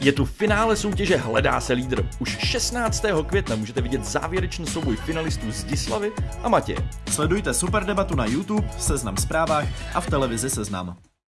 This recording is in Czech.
Je tu finále soutěže Hledá se lídr. Už 16. května můžete vidět závěrečný souboj finalistů Zdislavy a Matěje. Sledujte super debatu na YouTube, Seznam zprávách a v televizi Seznam.